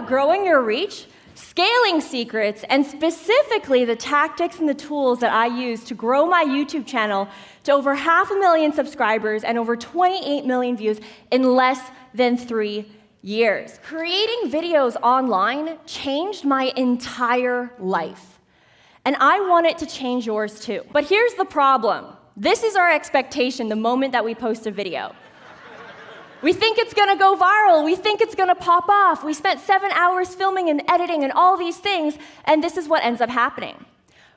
about growing your reach, scaling secrets, and specifically the tactics and the tools that I use to grow my YouTube channel to over half a million subscribers and over 28 million views in less than three years. Creating videos online changed my entire life. And I want it to change yours too. But here's the problem. This is our expectation the moment that we post a video. We think it's gonna go viral. We think it's gonna pop off. We spent seven hours filming and editing and all these things, and this is what ends up happening.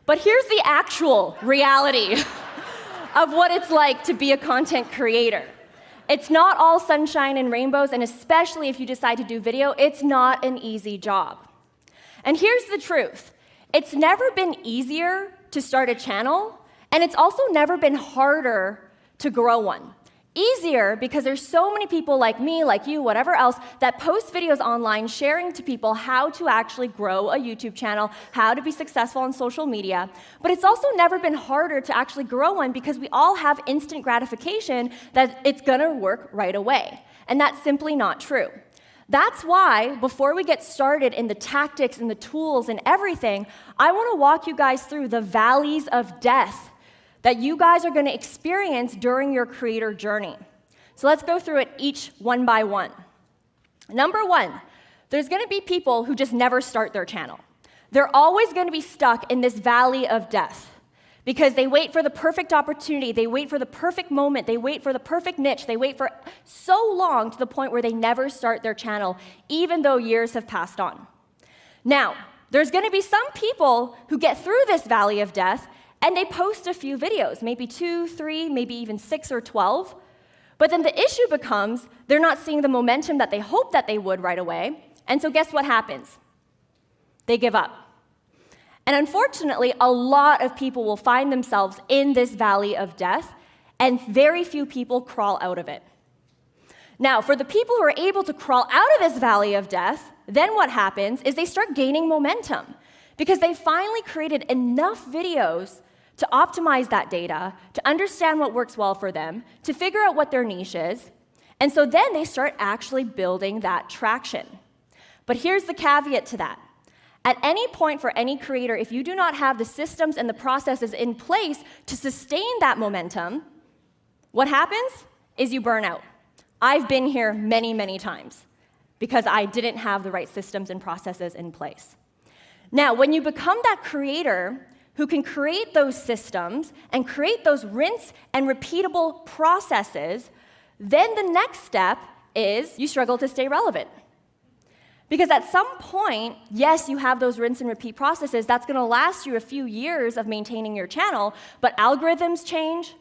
But here's the actual reality of what it's like to be a content creator. It's not all sunshine and rainbows, and especially if you decide to do video, it's not an easy job. And here's the truth it's never been easier to start a channel, and it's also never been harder to grow one. Easier because there's so many people like me, like you, whatever else, that post videos online sharing to people how to actually grow a YouTube channel, how to be successful on social media. But it's also never been harder to actually grow one because we all have instant gratification that it's gonna work right away. And that's simply not true. That's why, before we get started in the tactics and the tools and everything, I wanna walk you guys through the valleys of death that you guys are going to experience during your creator journey. So let's go through it each one by one. Number one, there's going to be people who just never start their channel. They're always going to be stuck in this valley of death because they wait for the perfect opportunity, they wait for the perfect moment, they wait for the perfect niche, they wait for so long to the point where they never start their channel, even though years have passed on. Now, there's going to be some people who get through this valley of death and they post a few videos, maybe two, three, maybe even six or 12. But then the issue becomes they're not seeing the momentum that they hope that they would right away. And so guess what happens? They give up. And unfortunately, a lot of people will find themselves in this valley of death, and very few people crawl out of it. Now, for the people who are able to crawl out of this valley of death, then what happens is they start gaining momentum because they finally created enough videos to optimize that data, to understand what works well for them, to figure out what their niche is, and so then they start actually building that traction. But here's the caveat to that. At any point for any creator, if you do not have the systems and the processes in place to sustain that momentum, what happens is you burn out. I've been here many, many times because I didn't have the right systems and processes in place. Now, when you become that creator, who can create those systems and create those rinse and repeatable processes, then the next step is you struggle to stay relevant. Because at some point, yes, you have those rinse and repeat processes. That's going to last you a few years of maintaining your channel, but algorithms change,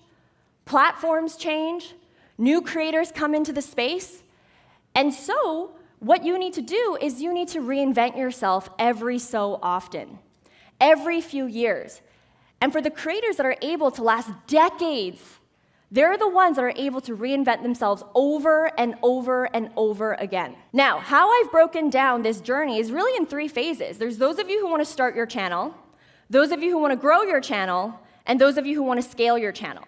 platforms change, new creators come into the space. And so, what you need to do is you need to reinvent yourself every so often every few years. And for the creators that are able to last decades, they're the ones that are able to reinvent themselves over and over and over again. Now, how I've broken down this journey is really in three phases. There's those of you who want to start your channel, those of you who want to grow your channel, and those of you who want to scale your channel.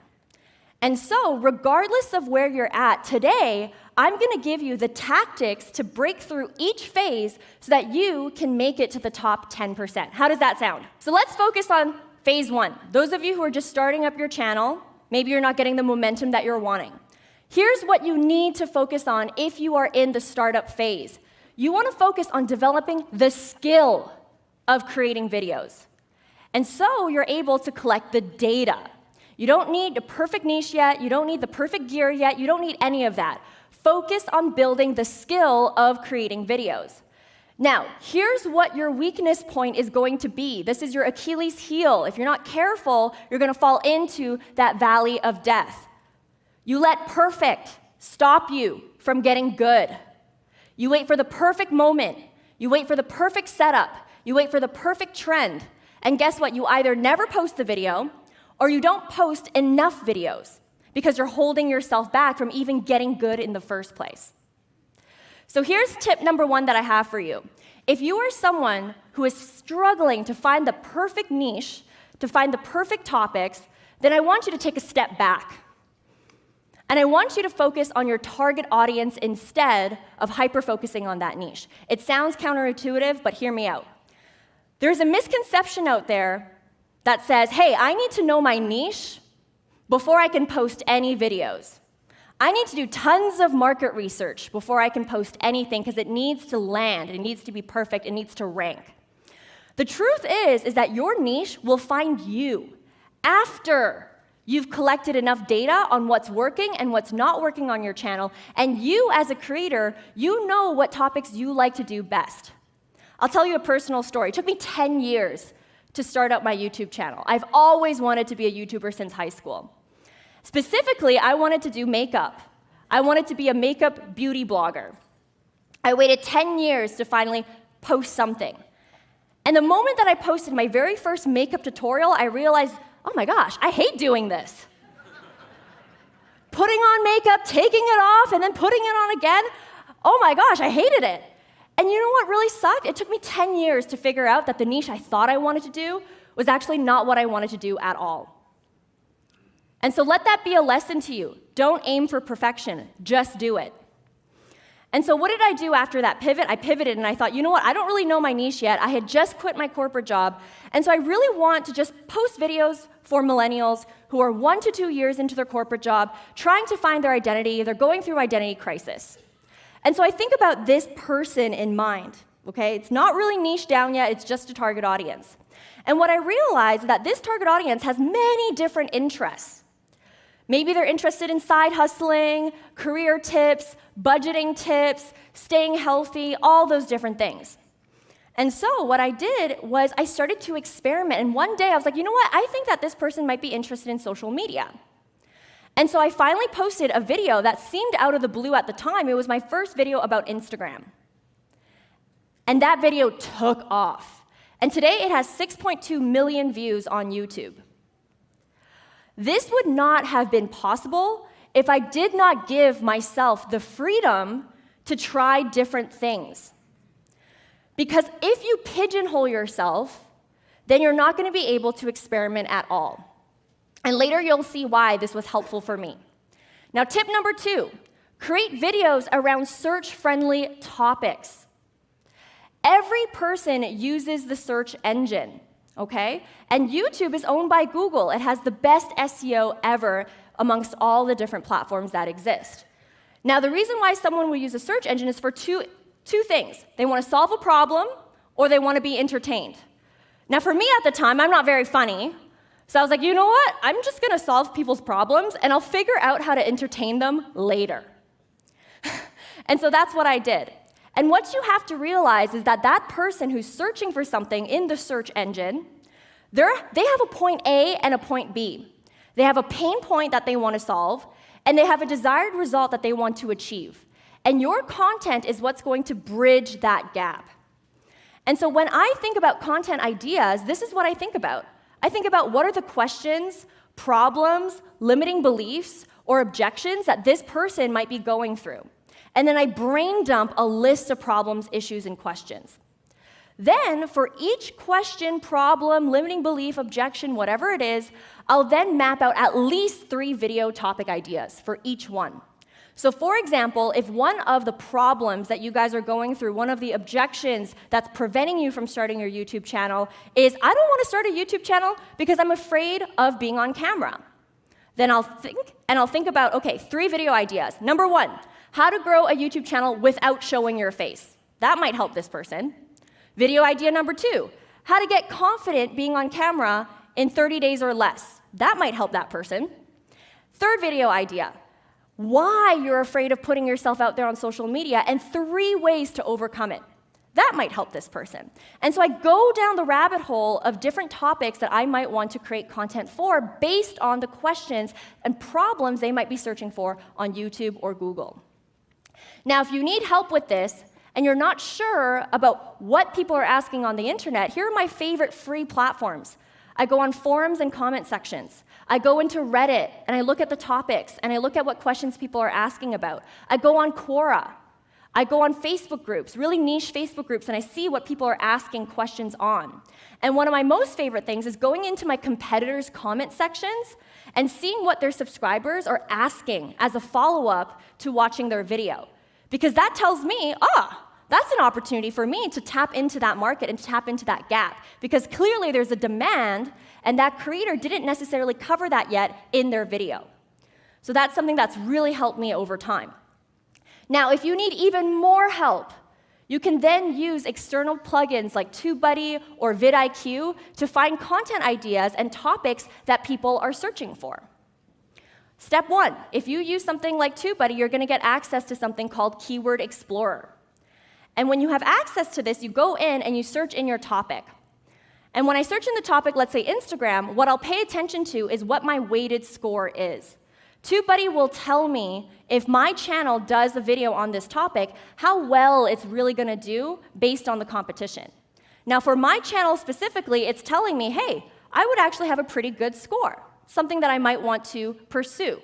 And so, regardless of where you're at today, I'm going to give you the tactics to break through each phase so that you can make it to the top 10%. How does that sound? So let's focus on phase one. Those of you who are just starting up your channel, maybe you're not getting the momentum that you're wanting. Here's what you need to focus on if you are in the startup phase. You want to focus on developing the skill of creating videos. And so you're able to collect the data. You don't need a perfect niche yet. You don't need the perfect gear yet. You don't need any of that focus on building the skill of creating videos. Now, here's what your weakness point is going to be. This is your Achilles heel. If you're not careful, you're going to fall into that valley of death. You let perfect stop you from getting good. You wait for the perfect moment. You wait for the perfect setup. You wait for the perfect trend. And guess what? You either never post the video or you don't post enough videos because you're holding yourself back from even getting good in the first place. So here's tip number one that I have for you. If you are someone who is struggling to find the perfect niche, to find the perfect topics, then I want you to take a step back. And I want you to focus on your target audience instead of hyper focusing on that niche. It sounds counterintuitive, but hear me out. There's a misconception out there that says, hey, I need to know my niche before I can post any videos. I need to do tons of market research before I can post anything because it needs to land, it needs to be perfect, it needs to rank. The truth is is that your niche will find you after you've collected enough data on what's working and what's not working on your channel, and you as a creator, you know what topics you like to do best. I'll tell you a personal story. It took me 10 years to start up my YouTube channel. I've always wanted to be a YouTuber since high school. Specifically, I wanted to do makeup. I wanted to be a makeup beauty blogger. I waited 10 years to finally post something. And the moment that I posted my very first makeup tutorial, I realized, oh my gosh, I hate doing this. putting on makeup, taking it off, and then putting it on again. Oh my gosh, I hated it. And you know what really sucked? It took me 10 years to figure out that the niche I thought I wanted to do was actually not what I wanted to do at all. And so let that be a lesson to you. Don't aim for perfection, just do it. And so, what did I do after that pivot? I pivoted and I thought, you know what? I don't really know my niche yet. I had just quit my corporate job. And so, I really want to just post videos for millennials who are one to two years into their corporate job, trying to find their identity. They're going through identity crisis. And so, I think about this person in mind, okay? It's not really niche down yet, it's just a target audience. And what I realized is that this target audience has many different interests. Maybe they're interested in side hustling, career tips, budgeting tips, staying healthy, all those different things. And so what I did was I started to experiment. And one day I was like, you know what? I think that this person might be interested in social media. And so I finally posted a video that seemed out of the blue at the time. It was my first video about Instagram. And that video took off. And today it has 6.2 million views on YouTube. This would not have been possible if I did not give myself the freedom to try different things. Because if you pigeonhole yourself, then you're not going to be able to experiment at all. And later you'll see why this was helpful for me. Now, tip number two create videos around search friendly topics. Every person uses the search engine okay? And YouTube is owned by Google. It has the best SEO ever amongst all the different platforms that exist. Now, the reason why someone will use a search engine is for two, two things. They want to solve a problem or they want to be entertained. Now, for me at the time, I'm not very funny. So I was like, you know what? I'm just going to solve people's problems and I'll figure out how to entertain them later. and so that's what I did. And what you have to realize is that that person who's searching for something in the search engine, they have a point A and a point B. They have a pain point that they want to solve, and they have a desired result that they want to achieve. And your content is what's going to bridge that gap. And so when I think about content ideas, this is what I think about. I think about what are the questions, problems, limiting beliefs, or objections that this person might be going through and then I brain dump a list of problems, issues, and questions. Then, for each question, problem, limiting belief, objection, whatever it is, I'll then map out at least three video topic ideas for each one. So, for example, if one of the problems that you guys are going through, one of the objections that's preventing you from starting your YouTube channel is, I don't want to start a YouTube channel because I'm afraid of being on camera. Then I'll think, and I'll think about, okay, three video ideas. Number one, how to grow a YouTube channel without showing your face. That might help this person. Video idea number two how to get confident being on camera in 30 days or less. That might help that person. Third video idea why you're afraid of putting yourself out there on social media, and three ways to overcome it. That might help this person. And so I go down the rabbit hole of different topics that I might want to create content for based on the questions and problems they might be searching for on YouTube or Google. Now, if you need help with this and you're not sure about what people are asking on the internet, here are my favorite free platforms. I go on forums and comment sections. I go into Reddit and I look at the topics and I look at what questions people are asking about. I go on Quora. I go on Facebook groups, really niche Facebook groups, and I see what people are asking questions on. And one of my most favorite things is going into my competitors' comment sections and seeing what their subscribers are asking as a follow up to watching their video. Because that tells me, ah, that's an opportunity for me to tap into that market and tap into that gap. Because clearly there's a demand, and that creator didn't necessarily cover that yet in their video. So that's something that's really helped me over time. Now, if you need even more help, you can then use external plugins like TubeBuddy or vidIQ to find content ideas and topics that people are searching for. Step one, if you use something like TubeBuddy, you're going to get access to something called Keyword Explorer. And when you have access to this, you go in and you search in your topic. And when I search in the topic, let's say Instagram, what I'll pay attention to is what my weighted score is. TubeBuddy will tell me if my channel does a video on this topic, how well it's really going to do based on the competition. Now, for my channel specifically, it's telling me, hey, I would actually have a pretty good score, something that I might want to pursue.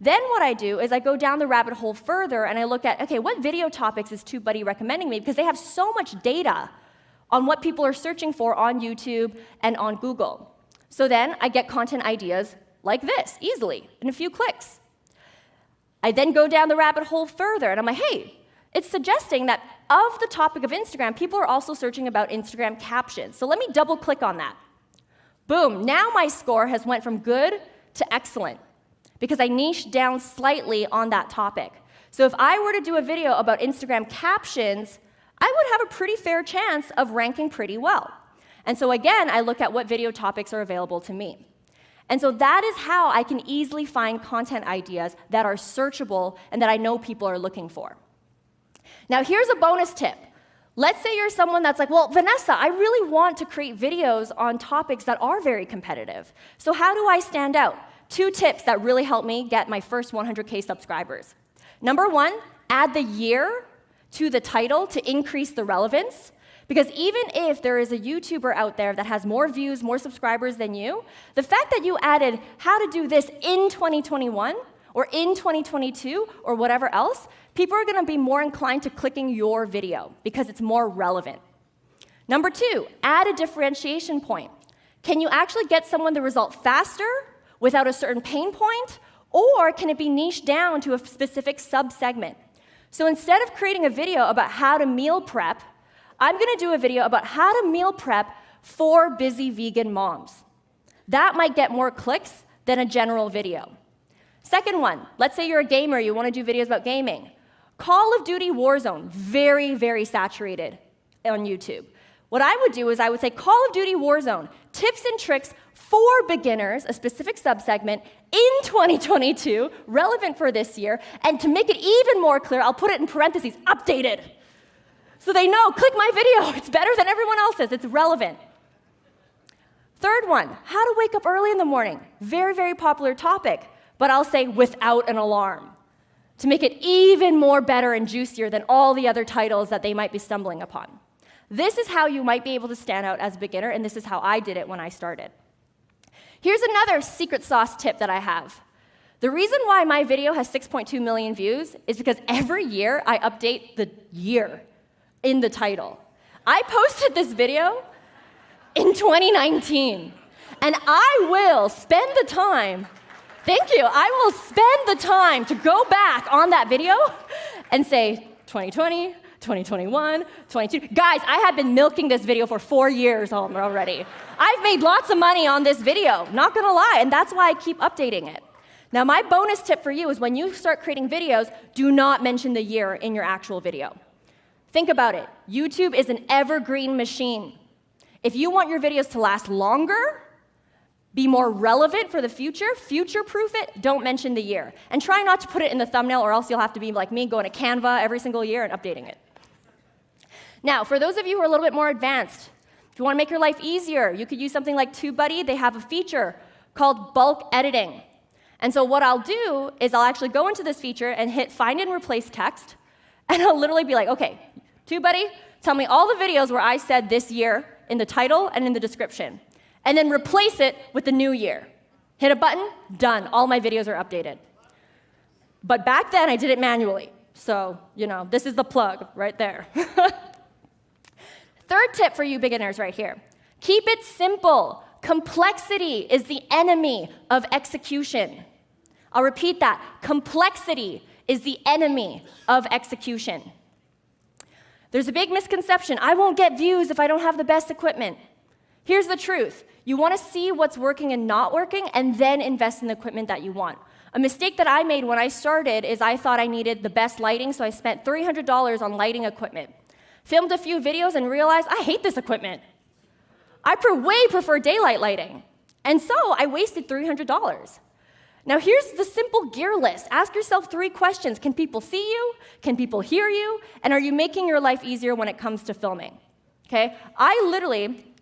Then what I do is I go down the rabbit hole further and I look at, okay, what video topics is TubeBuddy recommending me? Because they have so much data on what people are searching for on YouTube and on Google. So then I get content ideas like this, easily, in a few clicks. I then go down the rabbit hole further, and I'm like, hey, it's suggesting that of the topic of Instagram, people are also searching about Instagram captions. So let me double click on that. Boom, now my score has went from good to excellent because I niched down slightly on that topic. So if I were to do a video about Instagram captions, I would have a pretty fair chance of ranking pretty well. And so again, I look at what video topics are available to me. And so that is how I can easily find content ideas that are searchable and that I know people are looking for. Now, here's a bonus tip. Let's say you're someone that's like, well, Vanessa, I really want to create videos on topics that are very competitive. So, how do I stand out? Two tips that really helped me get my first 100K subscribers. Number one, add the year to the title to increase the relevance. Because even if there is a YouTuber out there that has more views, more subscribers than you, the fact that you added how to do this in 2021 or in 2022 or whatever else, people are going to be more inclined to clicking your video because it's more relevant. Number two, add a differentiation point. Can you actually get someone the result faster without a certain pain point, or can it be niched down to a specific subsegment? So instead of creating a video about how to meal prep, I'm going to do a video about how to meal prep for busy vegan moms. That might get more clicks than a general video. Second one, let's say you're a gamer, you want to do videos about gaming. Call of Duty Warzone, very, very saturated on YouTube. What I would do is I would say Call of Duty Warzone, tips and tricks for beginners, a specific subsegment in 2022, relevant for this year, and to make it even more clear, I'll put it in parentheses, updated. So they know, click my video, it's better than everyone else's, it's relevant. Third one, how to wake up early in the morning. Very, very popular topic, but I'll say without an alarm to make it even more better and juicier than all the other titles that they might be stumbling upon. This is how you might be able to stand out as a beginner, and this is how I did it when I started. Here's another secret sauce tip that I have. The reason why my video has 6.2 million views is because every year I update the year in the title. I posted this video in 2019, and I will spend the time, thank you, I will spend the time to go back on that video and say 2020, 2021, 22. Guys, I have been milking this video for four years already. I've made lots of money on this video, not gonna lie, and that's why I keep updating it. Now, my bonus tip for you is when you start creating videos, do not mention the year in your actual video. Think about it. YouTube is an evergreen machine. If you want your videos to last longer, be more relevant for the future, future proof it, don't mention the year. And try not to put it in the thumbnail, or else you'll have to be like me, going to Canva every single year and updating it. Now, for those of you who are a little bit more advanced, if you want to make your life easier, you could use something like TubeBuddy. They have a feature called bulk editing. And so what I'll do is I'll actually go into this feature and hit find and replace text, and I'll literally be like, okay, TubeBuddy, tell me all the videos where I said this year in the title and in the description, and then replace it with the new year. Hit a button, done. All my videos are updated. But back then, I did it manually. So, you know, this is the plug right there. Third tip for you beginners right here keep it simple. Complexity is the enemy of execution. I'll repeat that. Complexity is the enemy of execution. There's a big misconception I won't get views if I don't have the best equipment. Here's the truth you want to see what's working and not working, and then invest in the equipment that you want. A mistake that I made when I started is I thought I needed the best lighting, so I spent $300 on lighting equipment. Filmed a few videos and realized I hate this equipment. I way prefer daylight lighting. And so I wasted $300. Now, here's the simple gear list. Ask yourself three questions Can people see you? Can people hear you? And are you making your life easier when it comes to filming? Okay? I literally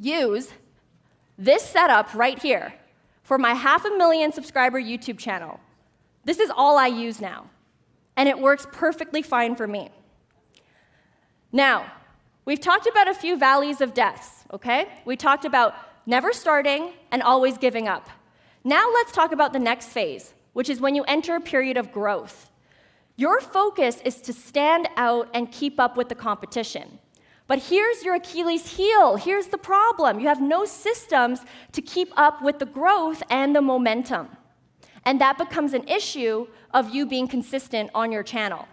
use this setup right here for my half a million subscriber YouTube channel. This is all I use now, and it works perfectly fine for me. Now, we've talked about a few valleys of deaths, okay? We talked about never starting and always giving up. Now let's talk about the next phase, which is when you enter a period of growth. Your focus is to stand out and keep up with the competition. But here's your Achilles heel. Here's the problem you have no systems to keep up with the growth and the momentum. And that becomes an issue of you being consistent on your channel.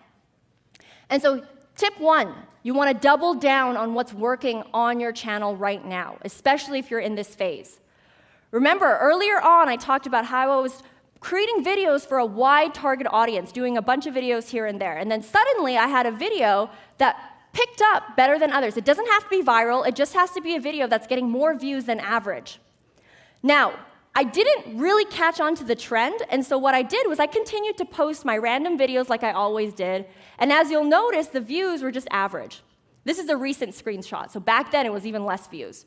And so, tip one you want to double down on what's working on your channel right now, especially if you're in this phase. Remember, earlier on, I talked about how I was creating videos for a wide target audience, doing a bunch of videos here and there. And then suddenly I had a video that picked up better than others. It doesn't have to be viral, it just has to be a video that's getting more views than average. Now, I didn't really catch on to the trend, and so what I did was I continued to post my random videos like I always did, and as you'll notice, the views were just average. This is a recent screenshot, so back then it was even less views.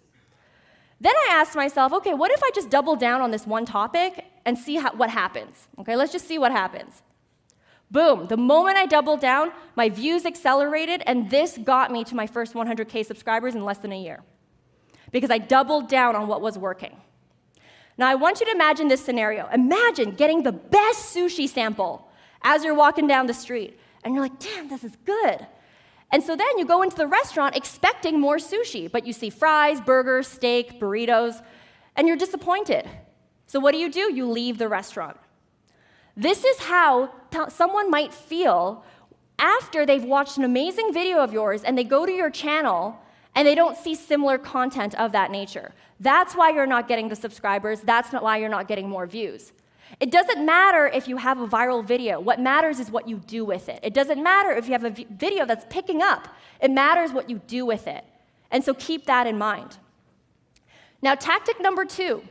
Then I asked myself, okay, what if I just double down on this one topic and see how, what happens? Okay, let's just see what happens. Boom, the moment I doubled down, my views accelerated, and this got me to my first 100K subscribers in less than a year because I doubled down on what was working. Now, I want you to imagine this scenario. Imagine getting the best sushi sample as you're walking down the street, and you're like, damn, this is good. And so then you go into the restaurant expecting more sushi, but you see fries, burgers, steak, burritos, and you're disappointed. So what do you do? You leave the restaurant. This is how someone might feel after they've watched an amazing video of yours and they go to your channel and they don't see similar content of that nature. That's why you're not getting the subscribers. That's not why you're not getting more views. It doesn't matter if you have a viral video. What matters is what you do with it. It doesn't matter if you have a video that's picking up. It matters what you do with it. And so keep that in mind. Now, tactic number two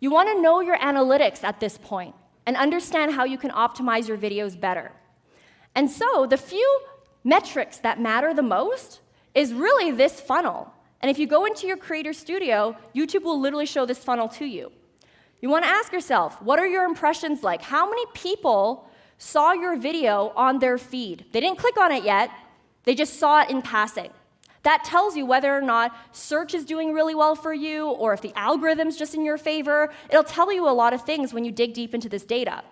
you want to know your analytics at this point and understand how you can optimize your videos better. And so, the few metrics that matter the most is really this funnel. And if you go into your Creator Studio, YouTube will literally show this funnel to you. You want to ask yourself, what are your impressions like? How many people saw your video on their feed? They didn't click on it yet, they just saw it in passing. That tells you whether or not search is doing really well for you or if the algorithm's just in your favor. It'll tell you a lot of things when you dig deep into this data.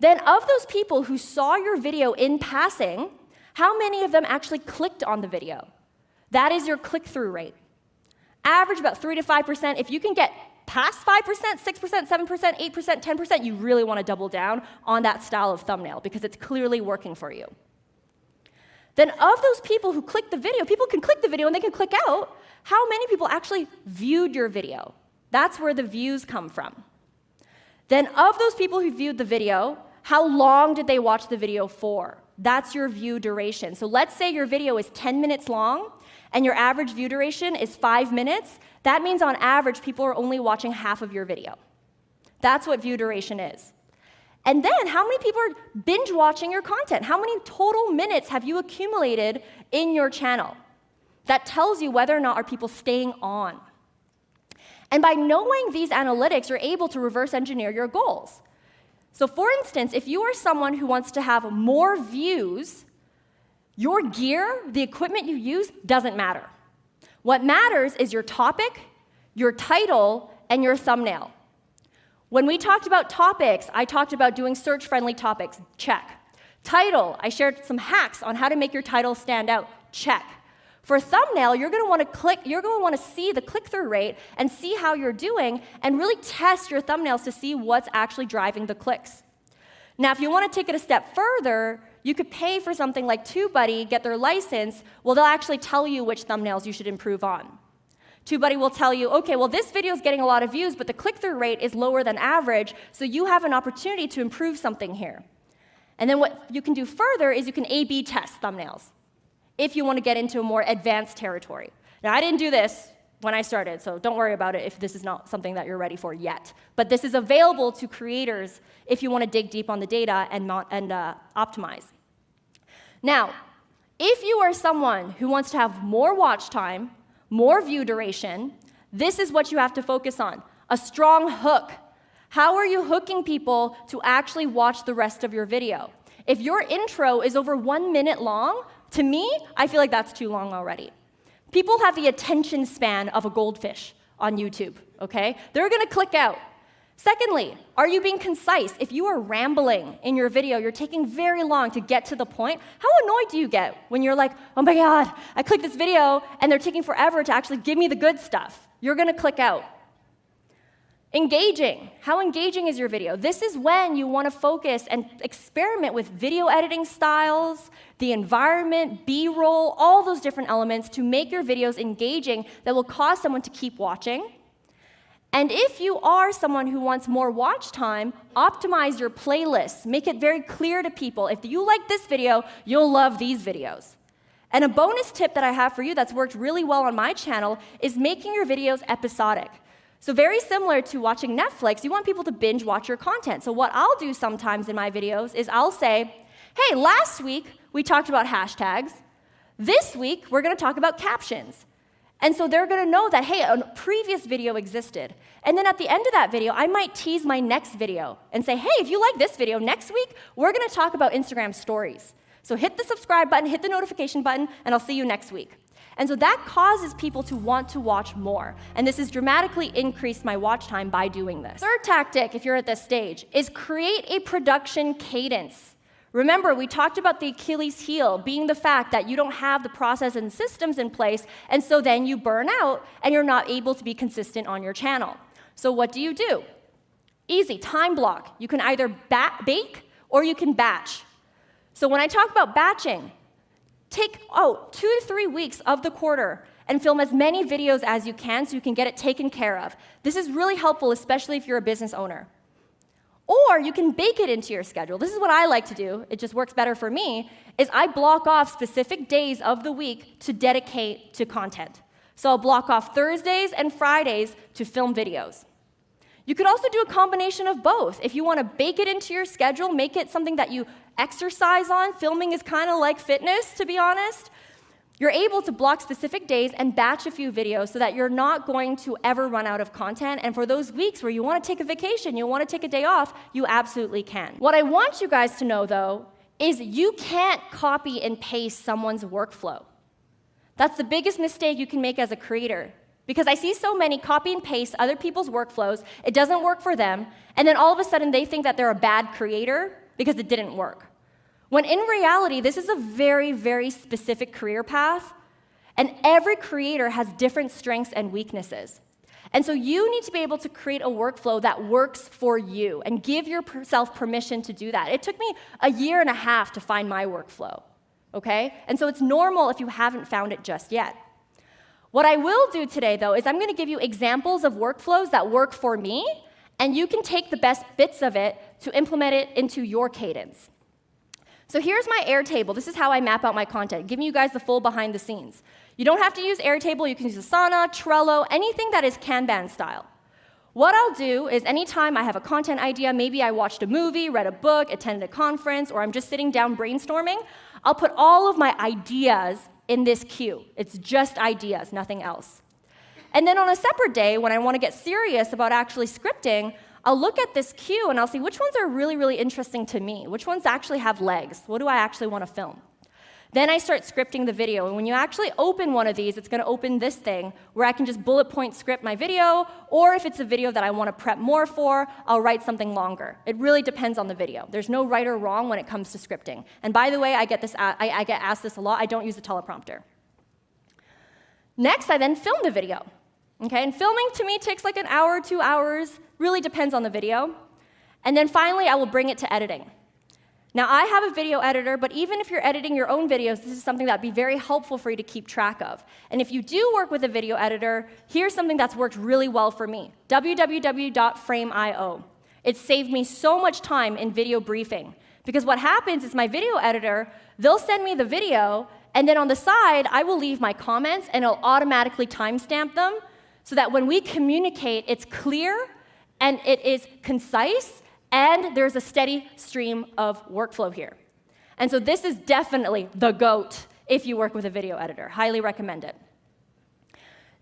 Then, of those people who saw your video in passing, how many of them actually clicked on the video? That is your click through rate. Average about 3 to 5%. If you can get past 5%, 6%, 7%, 8%, 10%, you really want to double down on that style of thumbnail because it's clearly working for you. Then, of those people who clicked the video, people can click the video and they can click out. How many people actually viewed your video? That's where the views come from. Then, of those people who viewed the video, how long did they watch the video for? That's your view duration. So, let's say your video is 10 minutes long and your average view duration is five minutes. That means on average, people are only watching half of your video. That's what view duration is. And then, how many people are binge watching your content? How many total minutes have you accumulated in your channel? That tells you whether or not are people staying on. And by knowing these analytics, you're able to reverse engineer your goals. So, for instance, if you are someone who wants to have more views, your gear, the equipment you use, doesn't matter. What matters is your topic, your title, and your thumbnail. When we talked about topics, I talked about doing search friendly topics. Check. Title, I shared some hacks on how to make your title stand out. Check. For thumbnail, you're going to want to click, you're going to want to see the click-through rate and see how you're doing and really test your thumbnails to see what's actually driving the clicks. Now, if you want to take it a step further, you could pay for something like TubeBuddy, get their license. Well, they'll actually tell you which thumbnails you should improve on. TubeBuddy will tell you, okay, well, this video is getting a lot of views, but the click-through rate is lower than average, so you have an opportunity to improve something here. And then what you can do further is you can A-B test thumbnails if you want to get into a more advanced territory. Now, I didn't do this when I started, so don't worry about it if this is not something that you're ready for yet. But this is available to creators if you want to dig deep on the data and, and uh, optimize. Now, if you are someone who wants to have more watch time, more view duration, this is what you have to focus on a strong hook. How are you hooking people to actually watch the rest of your video? If your intro is over one minute long, to me, I feel like that's too long already. People have the attention span of a goldfish on YouTube, okay? They're gonna click out. Secondly, are you being concise? If you are rambling in your video, you're taking very long to get to the point, how annoyed do you get when you're like, oh my God, I clicked this video and they're taking forever to actually give me the good stuff? You're gonna click out. Engaging. How engaging is your video? This is when you want to focus and experiment with video editing styles, the environment, B roll, all those different elements to make your videos engaging that will cause someone to keep watching. And if you are someone who wants more watch time, optimize your playlists. Make it very clear to people if you like this video, you'll love these videos. And a bonus tip that I have for you that's worked really well on my channel is making your videos episodic. So very similar to watching Netflix, you want people to binge watch your content. So what I'll do sometimes in my videos is I'll say, hey, last week we talked about hashtags. This week we're going to talk about captions. And so they're going to know that, hey, a previous video existed. And then at the end of that video, I might tease my next video and say, hey, if you like this video, next week we're going to talk about Instagram stories. So hit the subscribe button, hit the notification button, and I'll see you next week. And so that causes people to want to watch more. And this has dramatically increased my watch time by doing this. Third tactic, if you're at this stage, is create a production cadence. Remember, we talked about the Achilles heel being the fact that you don't have the process and systems in place, and so then you burn out and you're not able to be consistent on your channel. So, what do you do? Easy, time block. You can either bake or you can batch. So, when I talk about batching, Take, out oh, two to three weeks of the quarter and film as many videos as you can so you can get it taken care of. This is really helpful, especially if you're a business owner. Or you can bake it into your schedule. This is what I like to do. It just works better for me, is I block off specific days of the week to dedicate to content. So I'll block off Thursdays and Fridays to film videos. You could also do a combination of both. If you want to bake it into your schedule, make it something that you exercise on. Filming is kind of like fitness, to be honest. You're able to block specific days and batch a few videos so that you're not going to ever run out of content. And for those weeks where you want to take a vacation, you want to take a day off, you absolutely can. What I want you guys to know, though, is you can't copy and paste someone's workflow. That's the biggest mistake you can make as a creator. Because I see so many copy and paste other people's workflows, it doesn't work for them, and then all of a sudden they think that they're a bad creator because it didn't work. When in reality, this is a very, very specific career path, and every creator has different strengths and weaknesses. And so you need to be able to create a workflow that works for you and give yourself permission to do that. It took me a year and a half to find my workflow, okay? And so it's normal if you haven't found it just yet. What I will do today, though, is I'm gonna give you examples of workflows that work for me, and you can take the best bits of it to implement it into your cadence. So here's my Airtable. This is how I map out my content, giving you guys the full behind the scenes. You don't have to use Airtable. You can use Asana, Trello, anything that is Kanban style. What I'll do is anytime I have a content idea, maybe I watched a movie, read a book, attended a conference, or I'm just sitting down brainstorming, I'll put all of my ideas in this queue. It's just ideas, nothing else. And then on a separate day, when I want to get serious about actually scripting, I'll look at this queue and I'll see which ones are really, really interesting to me, which ones actually have legs, what do I actually want to film. Then I start scripting the video. And when you actually open one of these, it's going to open this thing where I can just bullet point script my video, or if it's a video that I want to prep more for, I'll write something longer. It really depends on the video. There's no right or wrong when it comes to scripting. And by the way, I get, this, I, I get asked this a lot. I don't use a teleprompter. Next, I then film the video. Okay, and filming to me takes like an hour, two hours, really depends on the video. And then finally, I will bring it to editing. Now, I have a video editor, but even if you're editing your own videos, this is something that'd be very helpful for you to keep track of. And if you do work with a video editor, here's something that's worked really well for me www.frame.io. It saved me so much time in video briefing. Because what happens is my video editor, they'll send me the video, and then on the side, I will leave my comments, and it'll automatically timestamp them so that when we communicate, it's clear and it is concise and there's a steady stream of workflow here. And so this is definitely the GOAT if you work with a video editor. Highly recommend it.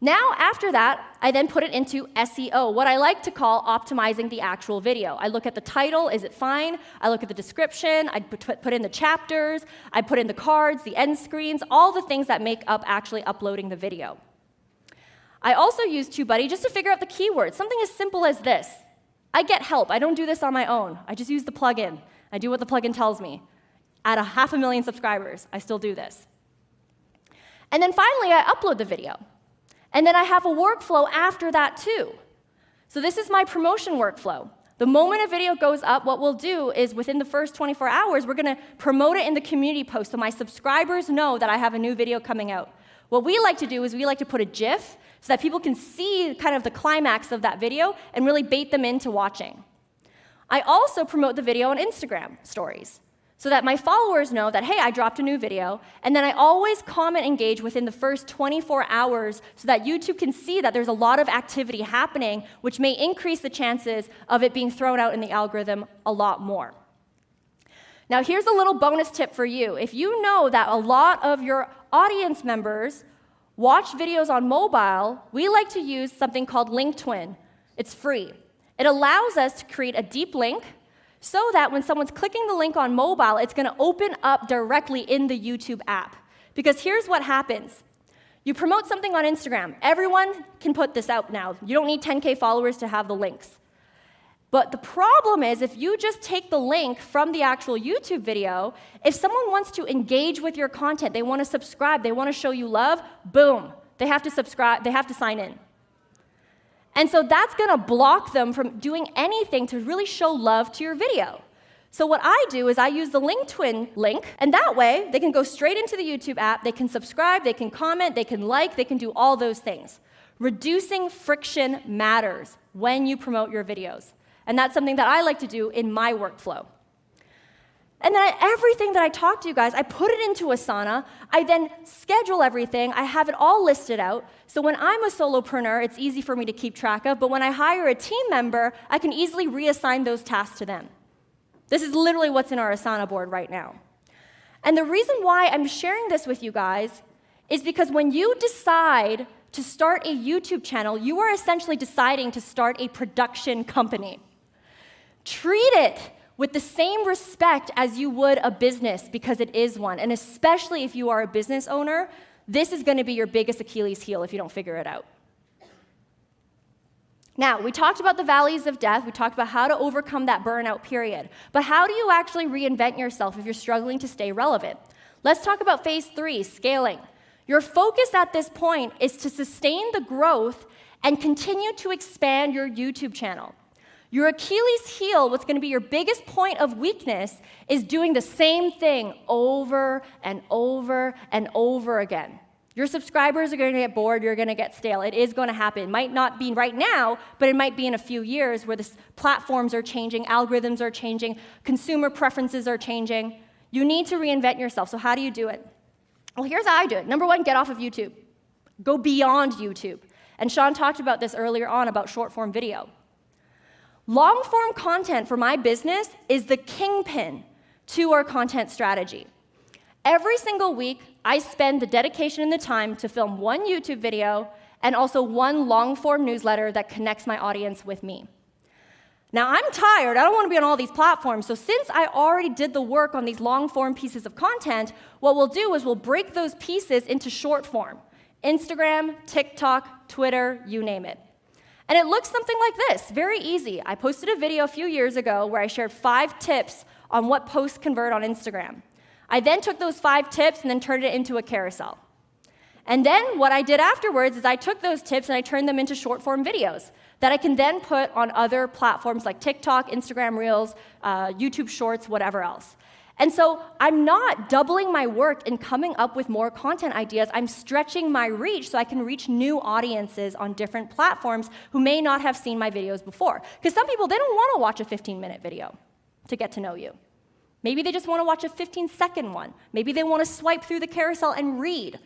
Now, after that, I then put it into SEO, what I like to call optimizing the actual video. I look at the title, is it fine? I look at the description, I put in the chapters, I put in the cards, the end screens, all the things that make up actually uploading the video. I also use TubeBuddy just to figure out the keywords, something as simple as this. I get help. I don't do this on my own. I just use the plugin. I do what the plugin tells me. At a half a million subscribers, I still do this. And then finally, I upload the video. And then I have a workflow after that, too. So this is my promotion workflow. The moment a video goes up, what we'll do is within the first 24 hours, we're going to promote it in the community post so my subscribers know that I have a new video coming out. What we like to do is we like to put a GIF so that people can see kind of the climax of that video and really bait them into watching. I also promote the video on Instagram stories so that my followers know that, hey, I dropped a new video, and then I always comment engage within the first 24 hours so that YouTube can see that there's a lot of activity happening, which may increase the chances of it being thrown out in the algorithm a lot more. Now, here's a little bonus tip for you. If you know that a lot of your audience members watch videos on mobile, we like to use something called LinkTwin. It's free. It allows us to create a deep link so that when someone's clicking the link on mobile, it's going to open up directly in the YouTube app. Because here's what happens. You promote something on Instagram. Everyone can put this out now. You don't need 10K followers to have the links. But the problem is, if you just take the link from the actual YouTube video, if someone wants to engage with your content, they want to subscribe, they want to show you love, boom, they have to subscribe, they have to sign in. And so that's going to block them from doing anything to really show love to your video. So what I do is I use the LinkTwin link, and that way they can go straight into the YouTube app, they can subscribe, they can comment, they can like, they can do all those things. Reducing friction matters when you promote your videos. And that's something that I like to do in my workflow. And then everything that I talk to you guys, I put it into Asana. I then schedule everything. I have it all listed out. So when I'm a solopreneur, it's easy for me to keep track of. But when I hire a team member, I can easily reassign those tasks to them. This is literally what's in our Asana board right now. And the reason why I'm sharing this with you guys is because when you decide to start a YouTube channel, you are essentially deciding to start a production company. Treat it with the same respect as you would a business because it is one. And especially if you are a business owner, this is going to be your biggest Achilles heel if you don't figure it out. Now, we talked about the valleys of death. We talked about how to overcome that burnout period. But how do you actually reinvent yourself if you're struggling to stay relevant? Let's talk about phase three scaling. Your focus at this point is to sustain the growth and continue to expand your YouTube channel. Your Achilles heel, what's going to be your biggest point of weakness, is doing the same thing over and over and over again. Your subscribers are going to get bored, you're going to get stale. It is going to happen. It might not be right now, but it might be in a few years where the platforms are changing, algorithms are changing, consumer preferences are changing. You need to reinvent yourself. So, how do you do it? Well, here's how I do it. Number one, get off of YouTube. Go beyond YouTube. And Sean talked about this earlier on about short form video. Long form content for my business is the kingpin to our content strategy. Every single week, I spend the dedication and the time to film one YouTube video and also one long form newsletter that connects my audience with me. Now, I'm tired. I don't want to be on all these platforms. So, since I already did the work on these long form pieces of content, what we'll do is we'll break those pieces into short form Instagram, TikTok, Twitter, you name it. And it looks something like this very easy. I posted a video a few years ago where I shared five tips on what posts convert on Instagram. I then took those five tips and then turned it into a carousel. And then what I did afterwards is I took those tips and I turned them into short form videos that I can then put on other platforms like TikTok, Instagram Reels, uh, YouTube Shorts, whatever else. And so I'm not doubling my work in coming up with more content ideas. I'm stretching my reach so I can reach new audiences on different platforms who may not have seen my videos before. Because some people, they don't want to watch a 15 minute video to get to know you. Maybe they just want to watch a 15 second one. Maybe they want to swipe through the carousel and read.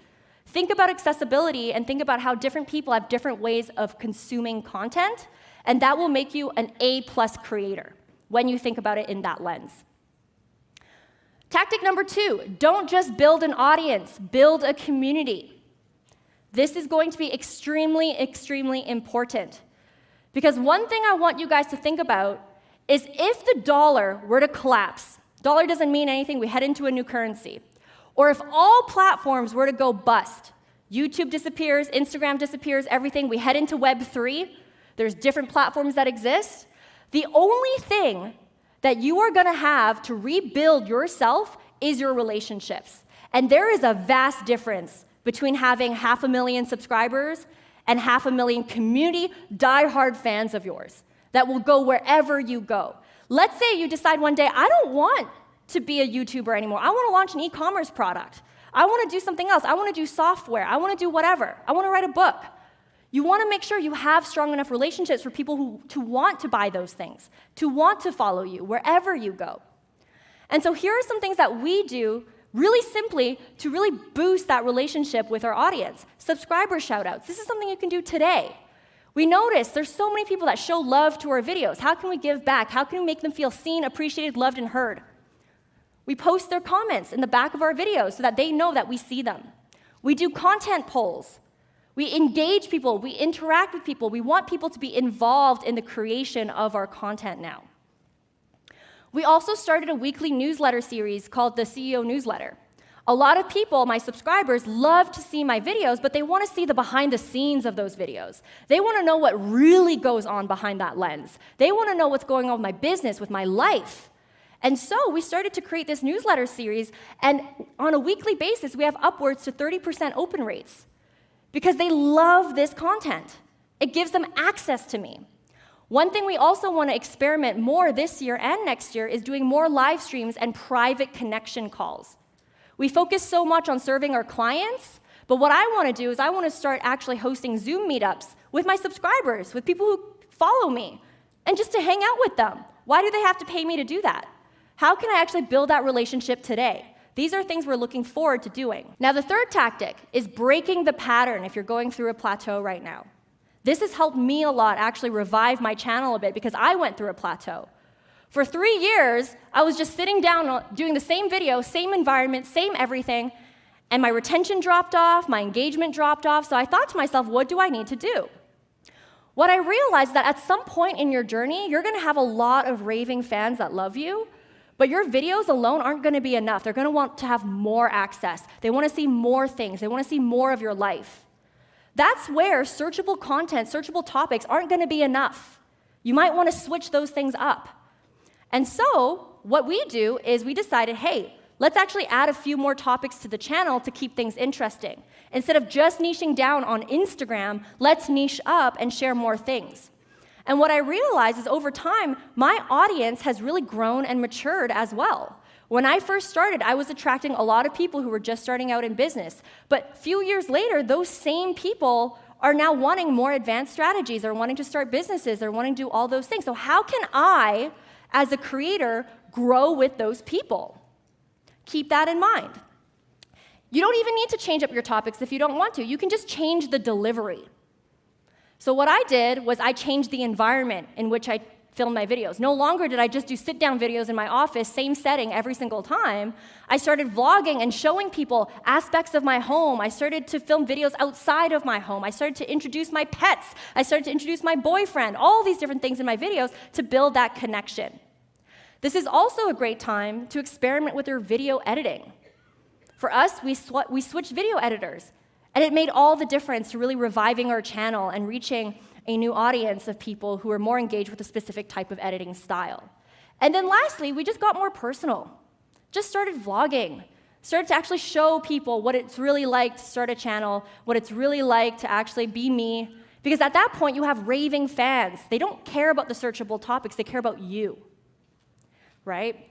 Think about accessibility and think about how different people have different ways of consuming content, and that will make you an A plus creator when you think about it in that lens. Tactic number two don't just build an audience, build a community. This is going to be extremely, extremely important. Because one thing I want you guys to think about is if the dollar were to collapse, dollar doesn't mean anything, we head into a new currency, or if all platforms were to go bust, YouTube disappears, Instagram disappears, everything, we head into Web3, there's different platforms that exist. The only thing that you are going to have to rebuild yourself is your relationships. And there is a vast difference between having half a million subscribers and half a million community die-hard fans of yours that will go wherever you go. Let's say you decide one day, I don't want to be a YouTuber anymore. I want to launch an e-commerce product. I want to do something else. I want to do software. I want to do whatever. I want to write a book. You want to make sure you have strong enough relationships for people who to want to buy those things, to want to follow you wherever you go. And so here are some things that we do really simply to really boost that relationship with our audience. Subscriber shoutouts. This is something you can do today. We notice there's so many people that show love to our videos. How can we give back? How can we make them feel seen, appreciated, loved, and heard? We post their comments in the back of our videos so that they know that we see them. We do content polls. We engage people, we interact with people, we want people to be involved in the creation of our content now. We also started a weekly newsletter series called the CEO Newsletter. A lot of people, my subscribers, love to see my videos, but they want to see the behind the scenes of those videos. They want to know what really goes on behind that lens. They want to know what's going on with my business, with my life. And so we started to create this newsletter series, and on a weekly basis, we have upwards to 30% open rates because they love this content. It gives them access to me. One thing we also want to experiment more this year and next year is doing more live streams and private connection calls. We focus so much on serving our clients, but what I want to do is I want to start actually hosting Zoom meetups with my subscribers, with people who follow me, and just to hang out with them. Why do they have to pay me to do that? How can I actually build that relationship today? These are things we're looking forward to doing. Now, the third tactic is breaking the pattern if you're going through a plateau right now. This has helped me a lot actually revive my channel a bit because I went through a plateau. For three years, I was just sitting down uh, doing the same video, same environment, same everything, and my retention dropped off, my engagement dropped off, so I thought to myself, what do I need to do? What I realized that at some point in your journey, you're gonna have a lot of raving fans that love you, but your videos alone aren't going to be enough. They're going to want to have more access. They want to see more things. They want to see more of your life. That's where searchable content, searchable topics aren't going to be enough. You might want to switch those things up. And so, what we do is we decided hey, let's actually add a few more topics to the channel to keep things interesting. Instead of just niching down on Instagram, let's niche up and share more things. And what I realized is over time, my audience has really grown and matured as well. When I first started, I was attracting a lot of people who were just starting out in business. But a few years later, those same people are now wanting more advanced strategies, or wanting to start businesses, or wanting to do all those things. So, how can I, as a creator, grow with those people? Keep that in mind. You don't even need to change up your topics if you don't want to. You can just change the delivery. So what I did was I changed the environment in which I filmed my videos. No longer did I just do sit down videos in my office, same setting every single time. I started vlogging and showing people aspects of my home. I started to film videos outside of my home. I started to introduce my pets. I started to introduce my boyfriend, all these different things in my videos to build that connection. This is also a great time to experiment with your video editing. For us, we, sw we switched video editors, and it made all the difference to really reviving our channel and reaching a new audience of people who are more engaged with a specific type of editing style. And then lastly, we just got more personal. Just started vlogging, started to actually show people what it's really like to start a channel, what it's really like to actually be me. Because at that point, you have raving fans. They don't care about the searchable topics, they care about you. Right?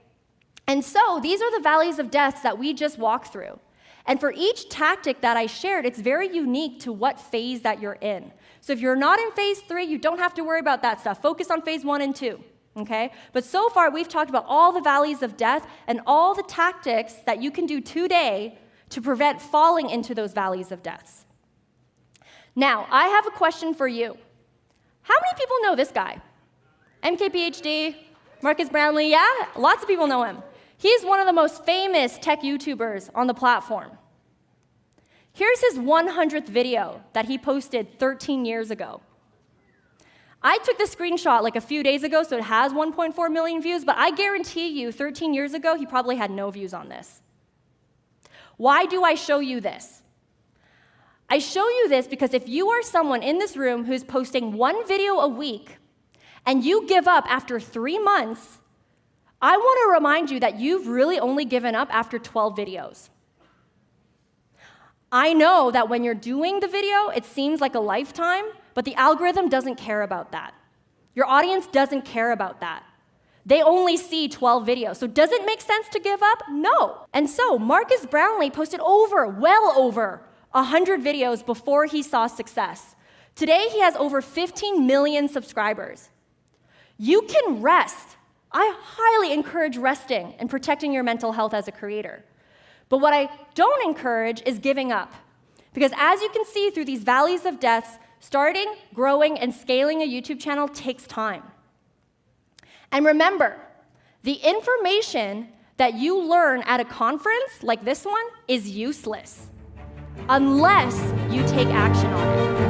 And so these are the valleys of death that we just walked through. And for each tactic that I shared, it's very unique to what phase that you're in. So if you're not in phase three, you don't have to worry about that stuff. Focus on phase one and two. Okay? But so far, we've talked about all the valleys of death and all the tactics that you can do today to prevent falling into those valleys of deaths. Now, I have a question for you. How many people know this guy? MKBHD, Marques Brownlee, yeah? Lots of people know him. He's one of the most famous tech YouTubers on the platform. Here's his 100th video that he posted 13 years ago. I took the screenshot like a few days ago, so it has 1.4 million views, but I guarantee you 13 years ago, he probably had no views on this. Why do I show you this? I show you this because if you are someone in this room who's posting one video a week and you give up after three months, I want to remind you that you've really only given up after 12 videos. I know that when you're doing the video, it seems like a lifetime, but the algorithm doesn't care about that. Your audience doesn't care about that. They only see 12 videos. So does it make sense to give up? No. And so Marques Brownlee posted over, well over, 100 videos before he saw success. Today, he has over 15 million subscribers. You can rest I highly encourage resting and protecting your mental health as a creator. But what I don't encourage is giving up. Because as you can see through these valleys of deaths, starting, growing, and scaling a YouTube channel takes time. And remember, the information that you learn at a conference like this one is useless unless you take action on it.